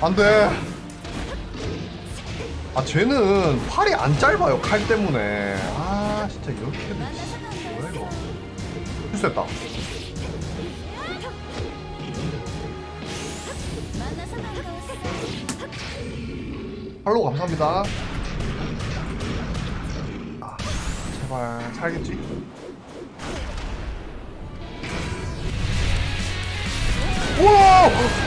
안돼. 아 쟤는 팔이 안 짧아요 칼 때문에. 아 진짜 이렇게 뭐야 이거. 실수했다. 팔로우 감사합니다. 아 제발 살겠지? 우와!